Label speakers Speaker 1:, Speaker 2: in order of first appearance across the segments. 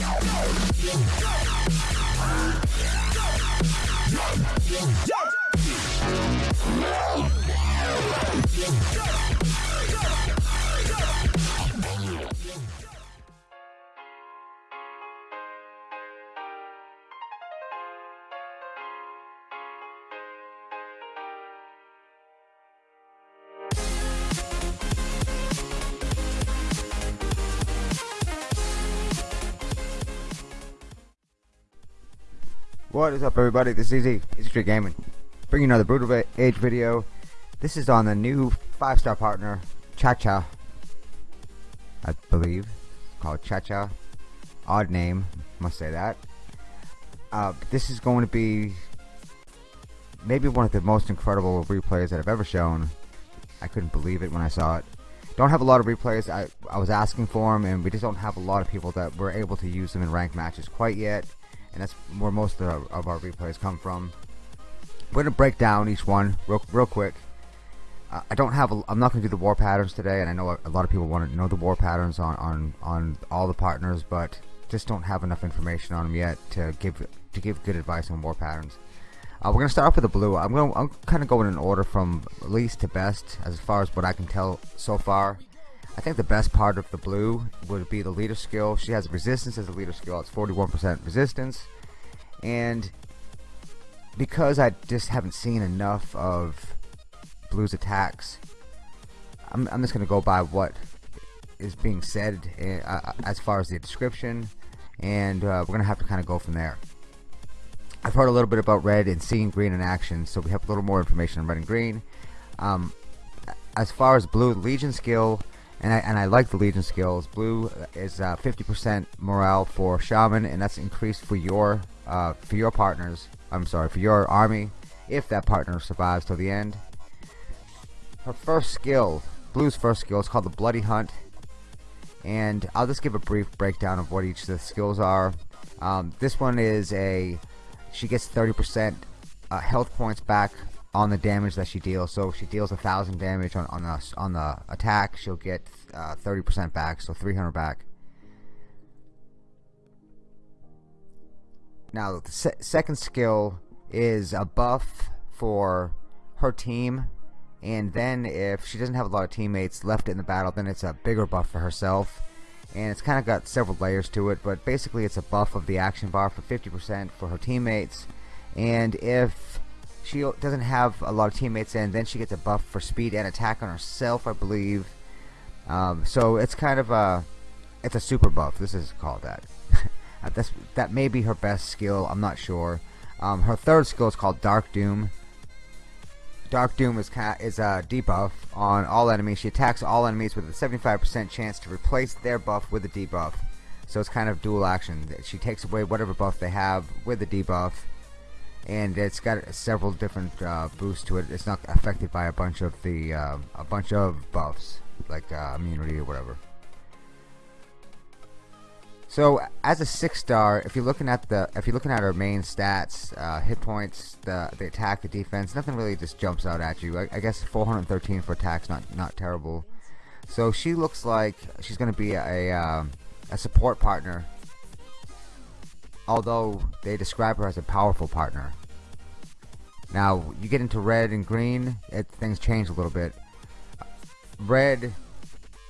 Speaker 1: Yeah. What is up everybody, this is Easy, Easy Street Gaming. Bringing another Brutal Age video. This is on the new 5-star partner, Cha-Cha. I believe. Called Cha-Cha. Odd name, must say that. Uh, this is going to be maybe one of the most incredible replays that I've ever shown. I couldn't believe it when I saw it. Don't have a lot of replays. I, I was asking for them, and we just don't have a lot of people that were able to use them in ranked matches quite yet and that's where most of our, of our replays come from. We're gonna break down each one real, real quick. Uh, I don't have. A, I'm not gonna do the war patterns today, and I know a, lot of people want to know the war patterns on on on all the partners, but just don't have enough information on them yet to give to give good advice on war patterns. Uh, we're gonna start off with the blue. I'm gonna I'm kind of going in order from least to best as far as what I can tell so far. I think the best part of the blue would be the leader skill. She has resistance as a leader skill. It's 41% resistance. And because I just haven't seen enough of blue's attacks, I'm, I'm just going to go by what is being said uh, as far as the description. And uh, we're going to have to kind of go from there. I've heard a little bit about red and seeing green in action, so we have a little more information on red and green. Um, as far as blue, Legion skill and I, and I like the Legion skills. Blue is 50% uh, morale for Shaman, and that's increased for your uh, for your partners. I'm sorry, for your army, if that partner survives till the end. Her first skill, Blue's first skill, is called the Bloody Hunt, and I'll just give a brief breakdown of what each of the skills are. Um, this one is a she gets 30% uh, health points back on the damage that she deals. So if she deals a thousand damage on on the on the attack, she'll get 30% uh, back, so 300 back. Now the se second skill is a buff for her team, and then if she doesn't have a lot of teammates left in the battle, then it's a bigger buff for herself. And it's kind of got several layers to it, but basically it's a buff of the action bar for 50% for her teammates. And if she doesn't have a lot of teammates and then she gets a buff for speed and attack on herself I believe. Um, so it's kind of a it's a super buff. This is called that. Uh, that's that may be her best skill. I'm not sure. Um, her third skill is called Dark Doom. Dark Doom is kind is a debuff on all enemies. She attacks all enemies with a 75% chance to replace their buff with a debuff. So it's kind of dual action. She takes away whatever buff they have with the debuff and it's got several different uh, boosts to it. It's not affected by a bunch of the uh, a bunch of buffs like uh, immunity or whatever. So as a six star, if you're looking at the if you're looking at her main stats, uh, hit points, the the attack, the defense, nothing really just jumps out at you. I, I guess 413 for attacks, not not terrible. So she looks like she's going to be a, um, a support partner although they describe her as a powerful partner. Now, you get into red and green, it, things change a little bit. Red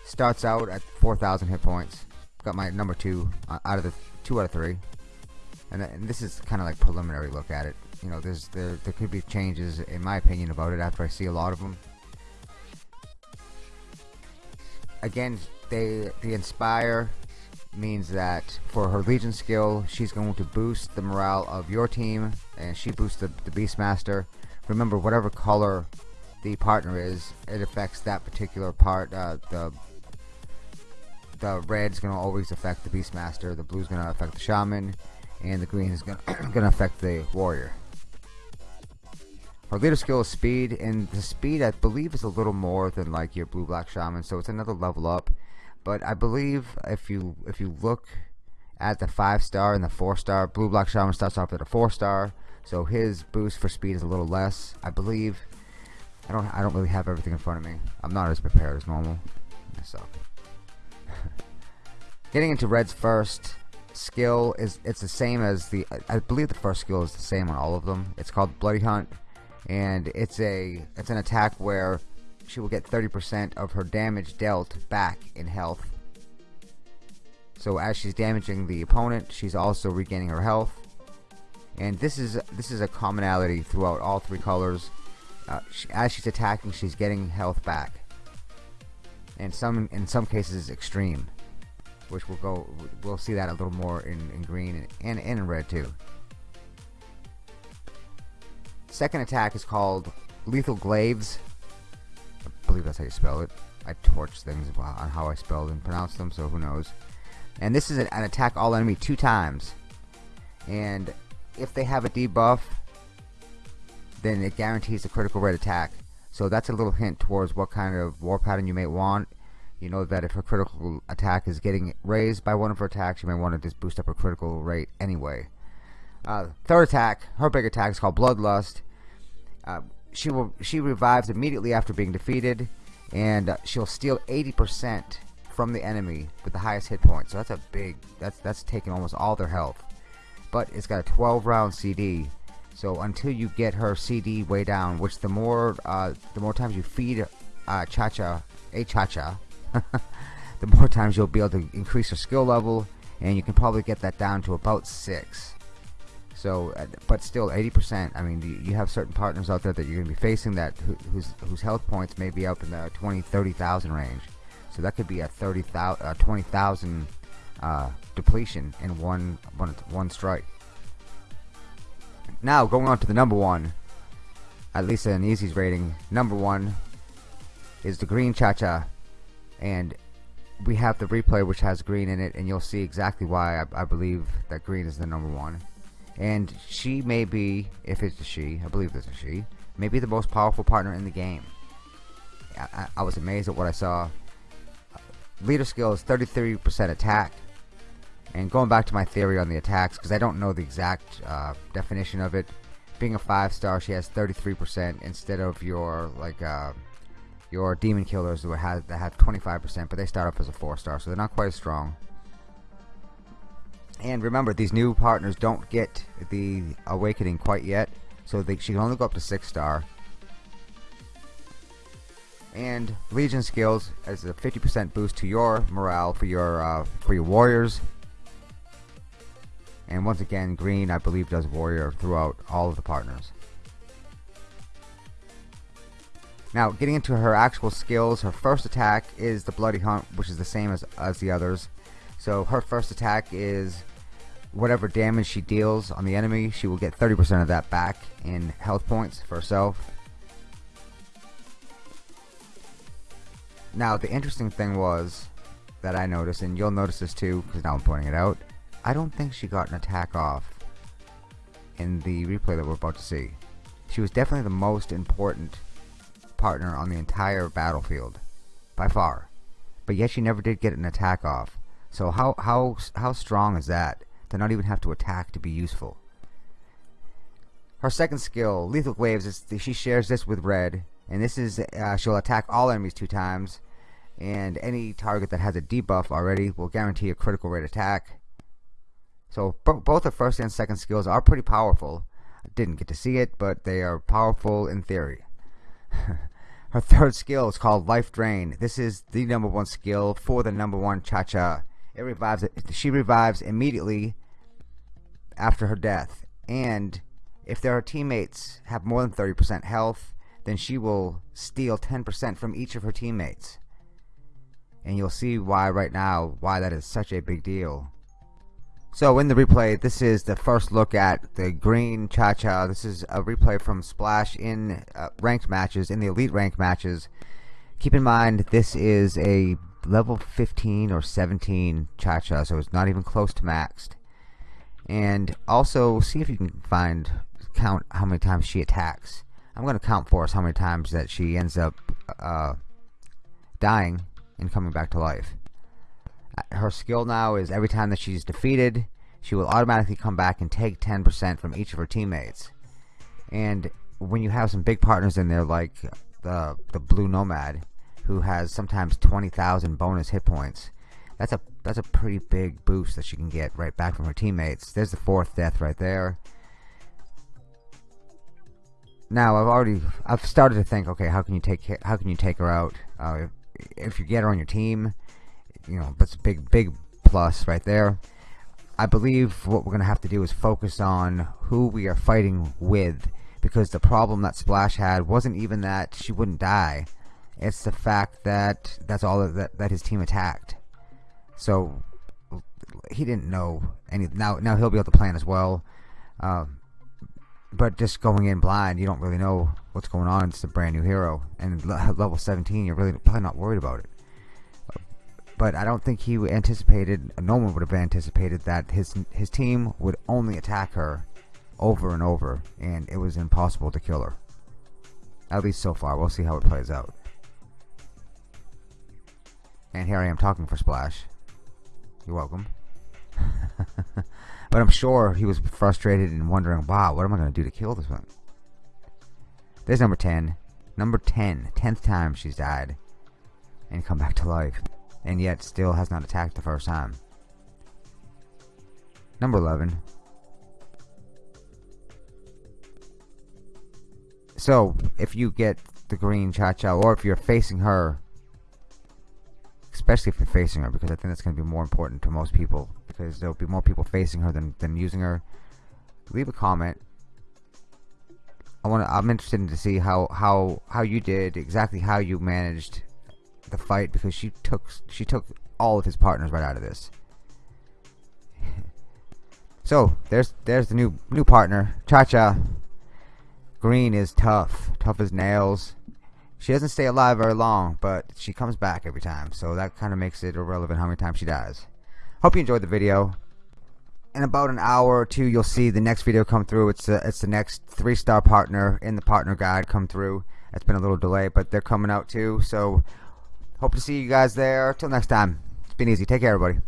Speaker 1: starts out at 4,000 hit points. Got my number two uh, out of the two out of three, and, and this is kind of like preliminary look at it. You know, there's there there could be changes in my opinion about it after I see a lot of them. Again, they the inspire means that for her Legion skill, she's going to boost the morale of your team, and she boosts the, the Beastmaster. Remember, whatever color the partner is, it affects that particular part. Uh, the the red's going to always affect the Beastmaster, the blue's going to affect the Shaman, and the green is going to affect the Warrior. Her leader skill is speed, and the speed I believe is a little more than like your blue black shaman, so it's another level up. But I believe if you if you look at the five star and the four star, Blue Block Shaman starts off at a four star, so his boost for speed is a little less. I believe. I don't I don't really have everything in front of me. I'm not as prepared as normal. So getting into reds first. skill is it's the same as the I believe the first skill is the same on all of them. It's called Bloody Hunt, and it's a it's an attack where she will get 30% of her damage dealt back in health. So as she's damaging the opponent, she's also regaining her health. And this is this is a commonality throughout all three colors. Uh, she, as she's attacking, she's getting health back. And some in some cases extreme which we'll go we'll see that a little more in, in green and, and, and in red too second attack is called lethal glaives believe that's how you spell it. I torch things on how I spell and pronounce them so who knows. And this is an, an attack all enemy two times. And if they have a debuff then it guarantees a critical rate attack. So that's a little hint towards what kind of war pattern you may want. You know that if her critical attack is getting raised by one of her attacks, you may want to just boost up her critical rate anyway. Uh, third attack, her big attack is called Bloodlust. Uh, she will she revives immediately after being defeated, and uh, she'll steal 80% from the enemy with the highest hit point. So that's a big that's that's taking almost all their health. But it's got a 12 round CD. So until you get her CD way down, which the more uh, the more times you feed uh, Chacha a Chacha the more times you'll be able to increase your skill level and you can probably get that down to about 6 so uh, but still 80% I mean you have certain partners out there that you're gonna be facing that whose whose health points may be up in the 20 30,000 range. So that could be a 30,000 uh, 20,000 uh, depletion in one, one one strike. Now going on to the number one at least an easy's rating number one is the green cha-cha. And we have the replay which has green in it and you'll see exactly why I, I, believe that green is the number one and she may be if it's a she I believe it's a she may be the most powerful partner in the game. I, I was amazed at what I saw. Leader skill is 33% attack. And going back to my theory on the attacks because I don't know the exact uh, definition of it being a five star she has 33% instead of your like uh, your demon killers that have, that have 25%, but they start off as a 4 star, so they're not quite as strong. And remember, these new partners don't get the awakening quite yet, so they, she can only go up to 6 star. And Legion skills as a 50% boost to your morale for your uh, for your warriors. And once again, green I believe does warrior throughout all of the partners. Now, getting into her actual skills, her first attack is the Bloody Hunt, which is the same as, as the others. So her first attack is whatever damage she deals on the enemy, she will get 30% of that back in health points for herself. Now, the interesting thing was that I noticed, and you'll notice this too, because now I'm pointing it out, I don't think she got an attack off in the replay that we're about to see. She was definitely the most important partner on the entire battlefield by far but yet she never did get an attack off so how how how strong is that to not even have to attack to be useful her second skill lethal glaives is she shares this with red and this is uh, she'll attack all enemies two times and any target that has a debuff already will guarantee a critical rate attack so both the first and second skills are pretty powerful I didn't get to see it but they are powerful in theory Her third skill is called Life Drain. This is the number one skill for the number one Cha-Cha. It revives. She revives immediately after her death, and if their teammates have more than 30% health, then she will steal 10% from each of her teammates. And you'll see why right now why that is such a big deal. So in the replay, this is the first look at the green Cha-Cha. This is a replay from Splash in uh, ranked matches, in the elite ranked matches. Keep in mind, this is a level 15 or 17 Cha-Cha, so it's not even close to maxed. And also, see if you can find, count how many times she attacks. I'm going to count for us how many times that she ends up uh, dying and coming back to life her skill now is every time that she's defeated, she will automatically come back and take 10% from each of her teammates. And when you have some big partners in there like the the Blue Nomad, who has sometimes 20,000 bonus hit points, that's a that's a pretty big boost that she can get right back from her teammates. There's the fourth death right there. Now I've already I've started to think, okay, how can you take how can you take her out? Uh, if, if you get her on your team, you know, that's a big big plus right there. I believe what we're gonna have to do is focus on who we are fighting with, because the problem that Splash had wasn't even that she wouldn't die. It's the fact that that's all that that his team attacked. So he didn't know any. Now, now he'll be able to plan as well. Uh, but just going in blind, you don't really know what's going on. It's a brand new hero, and level 17, you're really probably not worried about it. But I don't think he anticipated. No one would have anticipated that his his team would only attack her over and over, and it was impossible to kill her. At least so far. We'll see how it plays out. And here I am talking for Splash. You're welcome. but I'm sure he was frustrated and wondering, wow, what am I going to do to kill this one? There's number 10. Number 10. 10th time she's died. And come back to life. And yet still has not attacked the first time. Number 11. So, if you get the green Cha-Cha, or if you're facing her, especially if you're facing her, because I think that's going to be more important to most people, because there'll be more people facing her than, than using her. Leave a comment. I want I'm interested in to see how how how you did exactly how you managed the fight because she took she took all of his partners right out of this. so there's there's the new new partner, Cha Cha. Green is tough, tough as nails. She doesn't stay alive very long, but she comes back every time, so that kind of makes it irrelevant how many times she dies. Hope you enjoyed the video. In about an hour or two, you'll see the next video come through. It's a, it's the next three-star partner in the partner guide come through. It's been a little delay, but they're coming out too. So hope to see you guys there. Till next time. It's been easy. Take care, everybody.